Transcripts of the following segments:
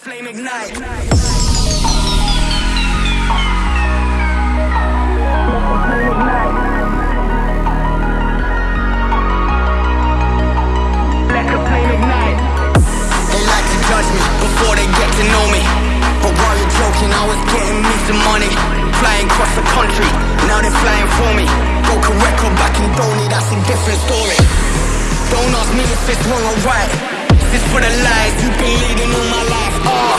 flame ignite. Before they get to know me. But while you're joking, I was getting money. Flying across the country, now they're flying for me. Broke a record back in Donny, that's a different story. Don't ask me if it's wrong or right. This for the lies you've been leading all my life. Ah,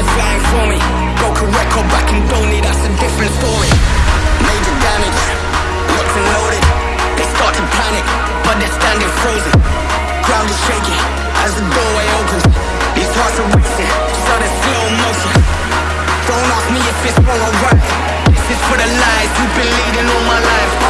Frozen. Crowd is shaking as the doorway opens. These hearts are racing, sun in slow motion. Don't me if it's wrong, alright This is for the lies you've been leading all my life.